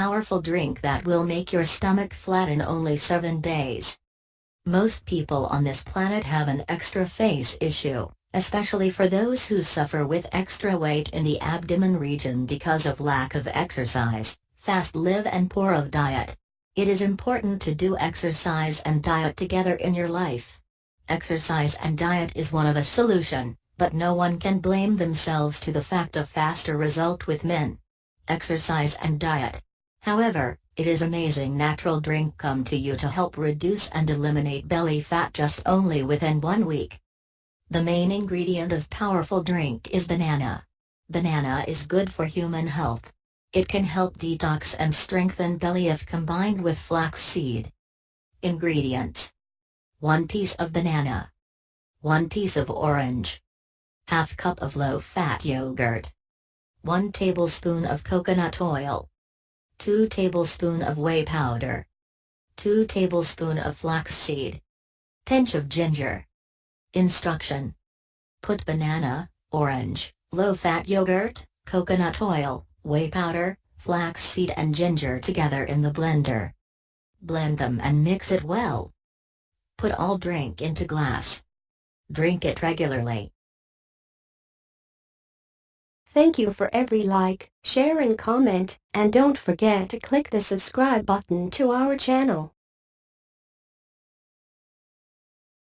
powerful drink that will make your stomach flat in only 7 days. Most people on this planet have an extra face issue, especially for those who suffer with extra weight in the abdomen region because of lack of exercise, fast live and poor of diet. It is important to do exercise and diet together in your life. Exercise and diet is one of a solution, but no one can blame themselves to the fact of faster result with men. Exercise and diet. However, it is amazing natural drink come to you to help reduce and eliminate belly fat just only within one week. The main ingredient of powerful drink is banana. Banana is good for human health. It can help detox and strengthen belly if combined with flaxseed. Ingredients 1 piece of banana, 1 piece of orange, half cup of low-fat yogurt, 1 tablespoon of coconut oil, 2 tablespoon of whey powder, 2 tablespoon of flaxseed, pinch of ginger. Instruction. Put banana, orange, low-fat yogurt, coconut oil, whey powder, flaxseed and ginger together in the blender. Blend them and mix it well. Put all drink into glass. Drink it regularly. Thank you for every like, share and comment, and don't forget to click the subscribe button to our channel.